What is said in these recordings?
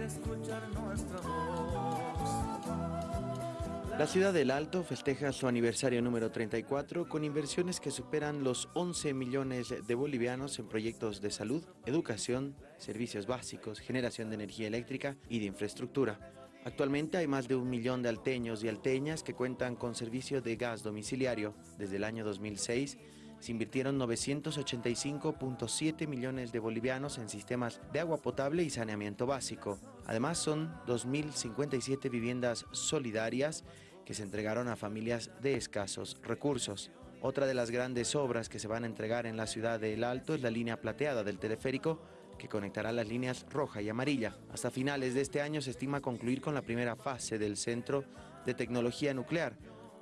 nuestra voz. La ciudad del Alto festeja su aniversario número 34 con inversiones que superan los 11 millones de bolivianos en proyectos de salud, educación, servicios básicos, generación de energía eléctrica y de infraestructura. Actualmente hay más de un millón de alteños y alteñas que cuentan con servicio de gas domiciliario. Desde el año 2006 se invirtieron 985.7 millones de bolivianos en sistemas de agua potable y saneamiento básico. Además son 2.057 viviendas solidarias que se entregaron a familias de escasos recursos. Otra de las grandes obras que se van a entregar en la ciudad de El Alto es la línea plateada del teleférico que conectará las líneas roja y amarilla. Hasta finales de este año se estima concluir con la primera fase del Centro de Tecnología Nuclear,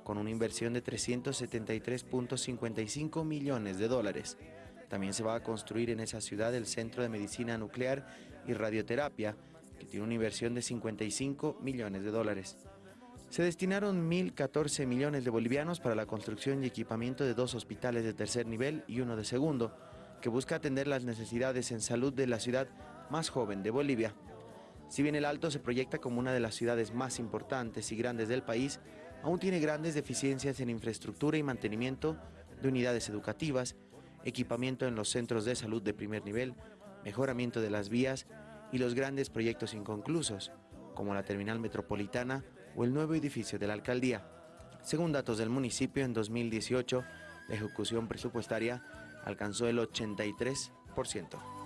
con una inversión de 373.55 millones de dólares. También se va a construir en esa ciudad el Centro de Medicina Nuclear y Radioterapia, que tiene una inversión de 55 millones de dólares. Se destinaron 1.014 millones de bolivianos para la construcción y equipamiento de dos hospitales de tercer nivel y uno de segundo, que busca atender las necesidades en salud de la ciudad más joven de Bolivia. Si bien el Alto se proyecta como una de las ciudades más importantes y grandes del país, aún tiene grandes deficiencias en infraestructura y mantenimiento de unidades educativas, equipamiento en los centros de salud de primer nivel, mejoramiento de las vías y los grandes proyectos inconclusos, como la terminal metropolitana o el nuevo edificio de la alcaldía. Según datos del municipio, en 2018, la ejecución presupuestaria alcanzó el 83%.